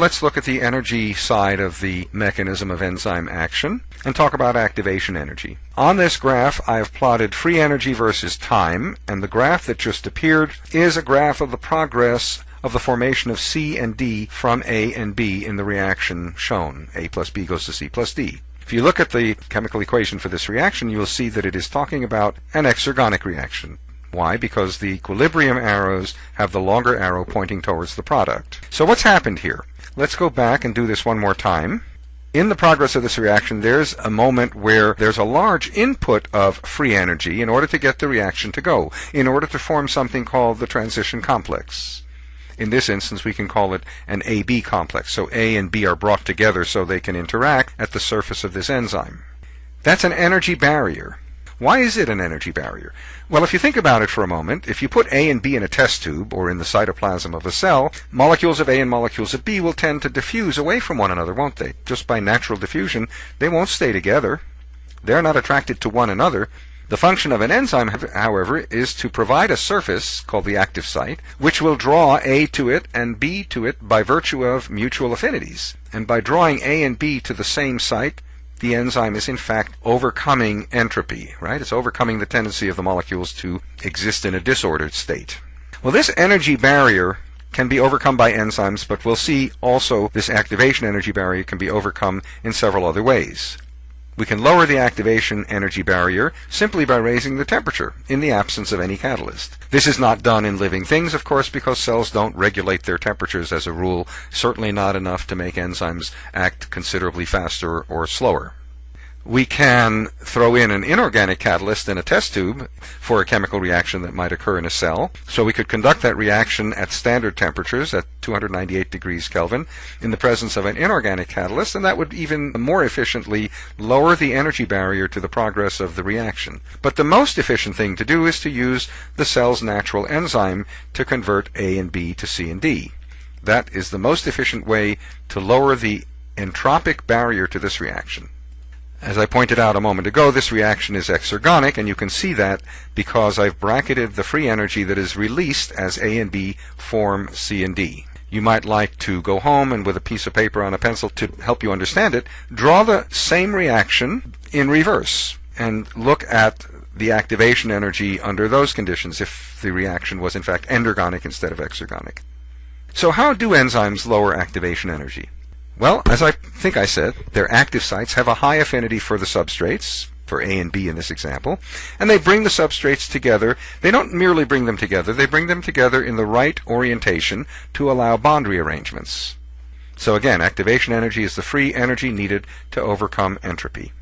Let's look at the energy side of the mechanism of enzyme action and talk about activation energy. On this graph, I have plotted free energy versus time, and the graph that just appeared is a graph of the progress of the formation of C and D from A and B in the reaction shown. A plus B goes to C plus D. If you look at the chemical equation for this reaction, you will see that it is talking about an exergonic reaction. Why? Because the equilibrium arrows have the longer arrow pointing towards the product. So what's happened here? Let's go back and do this one more time. In the progress of this reaction, there's a moment where there's a large input of free energy in order to get the reaction to go, in order to form something called the transition complex. In this instance, we can call it an AB complex. So A and B are brought together so they can interact at the surface of this enzyme. That's an energy barrier. Why is it an energy barrier? Well, if you think about it for a moment, if you put A and B in a test tube or in the cytoplasm of a cell, molecules of A and molecules of B will tend to diffuse away from one another, won't they? Just by natural diffusion, they won't stay together. They're not attracted to one another. The function of an enzyme, however, is to provide a surface, called the active site, which will draw A to it and B to it by virtue of mutual affinities. And by drawing A and B to the same site, the enzyme is in fact overcoming entropy, right? It's overcoming the tendency of the molecules to exist in a disordered state. Well, this energy barrier can be overcome by enzymes, but we'll see also this activation energy barrier can be overcome in several other ways. We can lower the activation energy barrier simply by raising the temperature in the absence of any catalyst. This is not done in living things, of course, because cells don't regulate their temperatures as a rule, certainly not enough to make enzymes act considerably faster or slower we can throw in an inorganic catalyst in a test tube for a chemical reaction that might occur in a cell. So we could conduct that reaction at standard temperatures at 298 degrees Kelvin in the presence of an inorganic catalyst, and that would even more efficiently lower the energy barrier to the progress of the reaction. But the most efficient thing to do is to use the cell's natural enzyme to convert A and B to C and D. That is the most efficient way to lower the entropic barrier to this reaction. As I pointed out a moment ago, this reaction is exergonic, and you can see that because I've bracketed the free energy that is released as A and B form C and D. You might like to go home and with a piece of paper on a pencil to help you understand it, draw the same reaction in reverse and look at the activation energy under those conditions if the reaction was in fact endergonic instead of exergonic. So how do enzymes lower activation energy? Well, as I think I said, their active sites have a high affinity for the substrates, for A and B in this example, and they bring the substrates together. They don't merely bring them together, they bring them together in the right orientation to allow bond rearrangements. So again, activation energy is the free energy needed to overcome entropy.